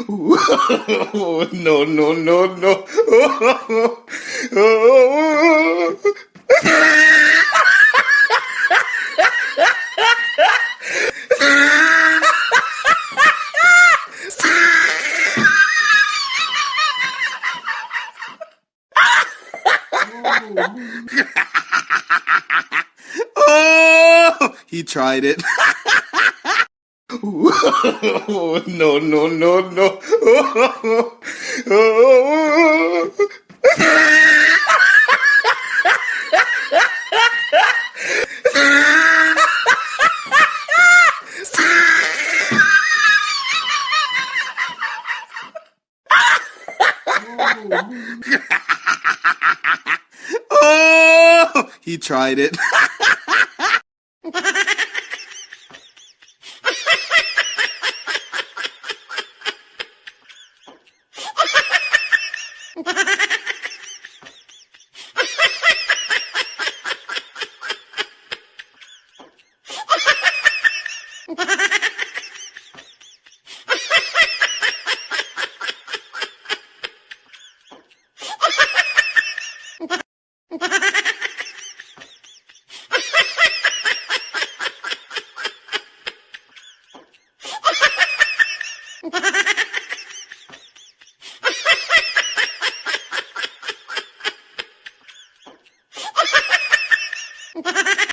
no, no, no, no. oh, he tried it. no, no, no, no. oh, he tried it. Ha ha ha!